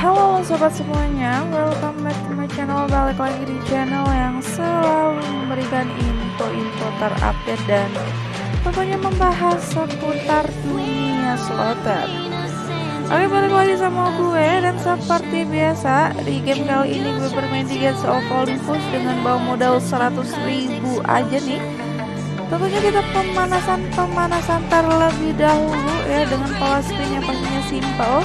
Halo sobat semuanya, welcome back to my channel. Balik lagi di channel yang selalu memberikan info-info terupdate dan tentunya membahas seputar dunia slotter Oke balik lagi sama gue dan seperti biasa di game kali ini gue bermain di Gates of Olympus dengan bawa modal 100 ribu aja nih. Tentunya kita pemanasan-pemanasan terlebih dahulu ya dengan pola spin yang pastinya simple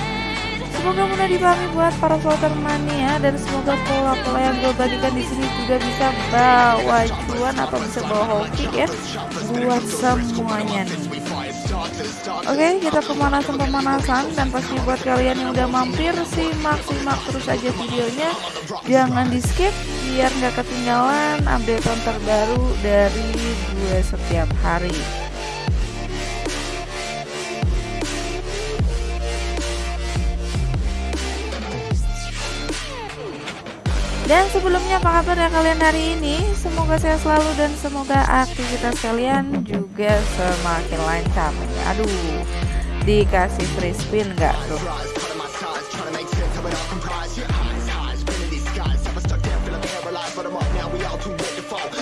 Semoga mudah dipahami buat para voter mania dan semoga pola-pola yang gue bagikan di sini juga bisa bawa cuan atau bisa bawa hoki ya buat semuanya nih. Oke, kita pemanasan-pemanasan dan pasti buat kalian yang udah mampir simak-simak terus aja videonya. Jangan di skip biar nggak ketinggalan update terbaru dari gue setiap hari. Dan sebelumnya apa kabar ya kalian hari ini? Semoga saya selalu dan semoga aktivitas kalian juga semakin lancar. Aduh, dikasih free spin nggak tuh?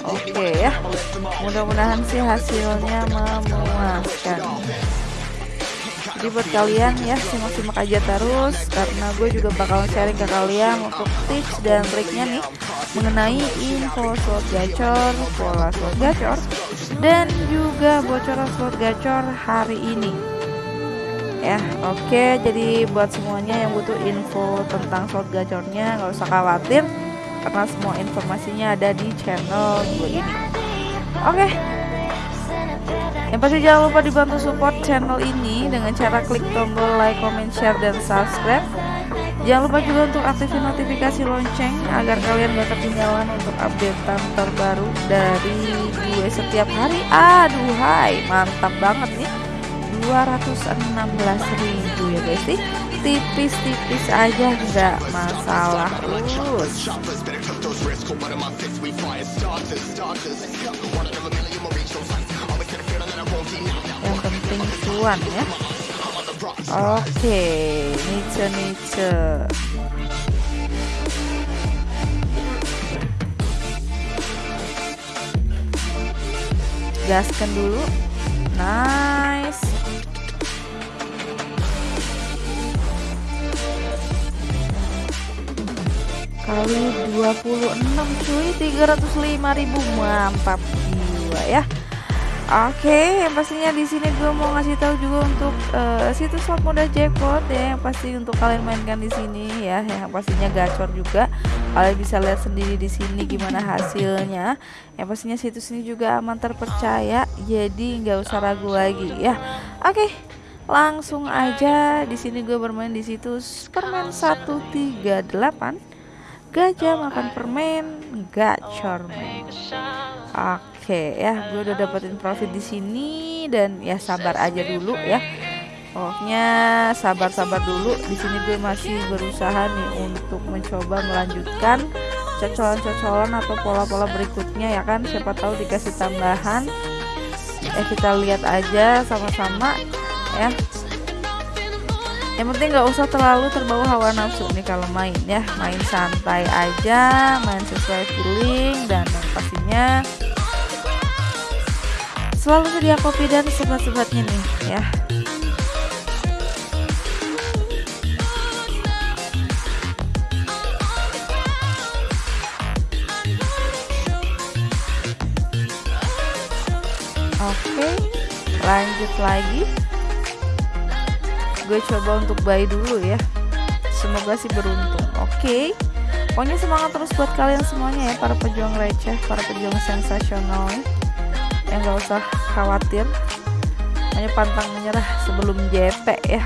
Oke okay, ya, mudah-mudahan sih hasilnya memuaskan jadi buat kalian ya simak-simak aja terus karena gue juga bakal sharing ke kalian untuk tips dan triknya nih mengenai info slot gacor, pola slot gacor dan juga bocoran slot gacor hari ini. Ya oke okay, jadi buat semuanya yang butuh info tentang slot gacornya nggak usah khawatir karena semua informasinya ada di channel gue ini. Oke okay, pasti jangan lupa dibantu support channel ini dengan cara klik tombol like, comment, share, dan subscribe. Jangan lupa juga untuk aktifin notifikasi lonceng agar kalian gak ketinggalan untuk updatean terbaru dari gue setiap hari. Aduh hai, mantap banget nih. 216.000 ya guys sih tipis-tipis aja nggak masalah us yang penting cuan ya. Oke nice nice gaskan dulu. Nice. Kali 26 cuy. 305.000 mantap jiwa ya Oke, okay, yang pastinya di sini gue mau ngasih tahu juga untuk uh, situs slot modal jackpot ya, yang pasti untuk kalian mainkan di sini ya, yang pastinya gacor juga. Kalian bisa lihat sendiri di sini gimana hasilnya. Yang pastinya situs ini juga aman terpercaya, jadi nggak usah ragu lagi ya. Oke, okay, langsung aja di sini gue bermain di situs permen 138 gajah makan permen gacor. Oke Oke ya, gue udah dapetin profit di sini dan ya sabar aja dulu ya. Pokoknya sabar-sabar dulu. Di sini gue masih berusaha nih untuk mencoba melanjutkan cocolan-cocolan atau pola-pola berikutnya ya kan. Siapa tahu dikasih tambahan. Ya kita lihat aja sama-sama ya. Yang penting nggak usah terlalu terbawa hawa nafsu nih kalau main ya. Main santai aja, main sesuai feeling dan pastinya selalu sedia kopi dan sebat-sebatnya nih ya. Oke lanjut lagi. Gue coba untuk buy dulu ya. Semoga sih beruntung. Oke pokoknya semangat terus buat kalian semuanya ya para pejuang receh para pejuang sensasional ya ya nggak usah khawatir. Hanya pantang menyerah sebelum JP ya.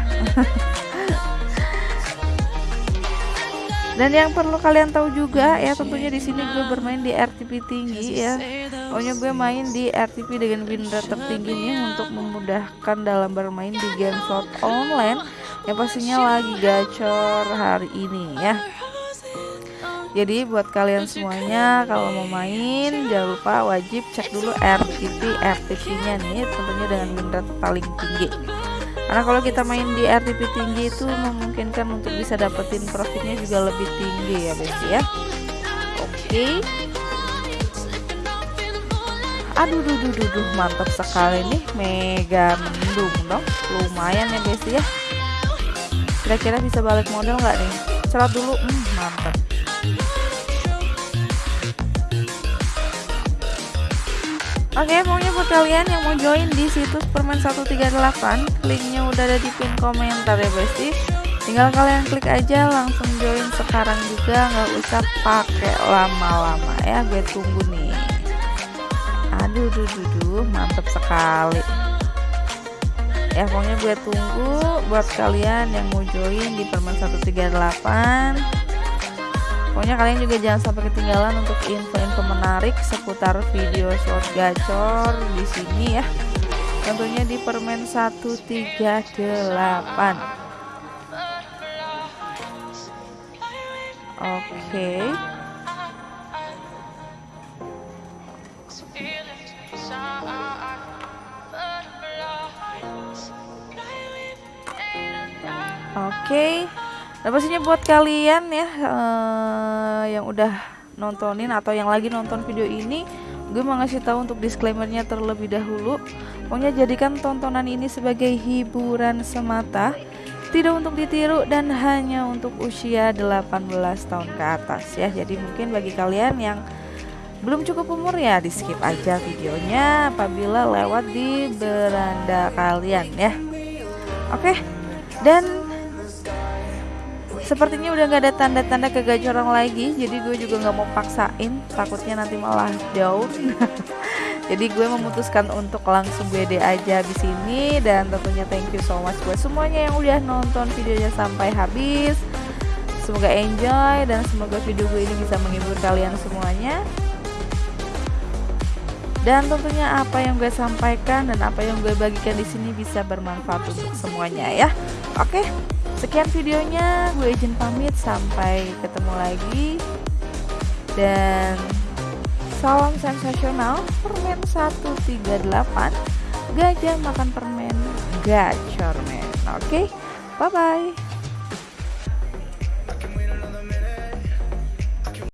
Dan yang perlu kalian tahu juga ya tentunya di sini gue bermain di RTP tinggi ya. Pokoknya gue main di RTP dengan win rate tertinggi untuk memudahkan dalam bermain di game slot online yang pastinya lagi gacor hari ini ya jadi buat kalian semuanya kalau mau main jangan lupa wajib cek dulu RTP RTP nya nih tentunya dengan win rate paling tinggi. Karena kalau kita main di RTP tinggi itu memungkinkan untuk bisa dapetin profitnya juga lebih tinggi ya besti ya. Oke. Okay. aduh duh, duh, duh, duh, mantap sekali nih mega mendung dong. Lumayan ya besti ya. Kira-kira bisa balik modal nggak nih? Cerat dulu. Hmm, mantap Oke, pokoknya buat kalian yang mau join di situs permen 138, linknya udah ada di pin komentar ya besti. Tinggal kalian klik aja langsung join sekarang juga, nggak usah pakai lama-lama ya. Gue tunggu nih. Aduh, duh, duh, duh, mantep sekali. Ya pokoknya gue tunggu buat kalian yang mau join di permen 138 Pokoknya kalian juga jangan sampai ketinggalan untuk info-info menarik seputar video short gacor di sini ya. Tentunya di permen 138. Oke. Okay. Oke. Okay. Nah pastinya buat kalian ya uh, yang udah nontonin atau yang lagi nonton video ini gue mau ngasih tahu untuk disclaimernya terlebih dahulu. Pokoknya jadikan tontonan ini sebagai hiburan semata tidak untuk ditiru dan hanya untuk usia 18 tahun ke atas ya. Jadi mungkin bagi kalian yang belum cukup umur ya di skip aja videonya apabila lewat di beranda kalian ya. Oke dan Sepertinya udah nggak ada tanda-tanda kegacoran lagi, jadi gue juga nggak mau paksain, takutnya nanti malah down. jadi gue memutuskan untuk langsung BD aja di sini dan tentunya thank you so much buat semuanya yang udah nonton videonya sampai habis. Semoga enjoy dan semoga video gue ini bisa menghibur kalian semuanya. Dan tentunya apa yang gue sampaikan dan apa yang gue bagikan di sini bisa bermanfaat untuk semuanya ya. Oke. Sekian videonya, gue izin pamit sampai ketemu lagi. Dan salam sensasional permen 138 gajah makan permen gacor men. Oke, bye bye.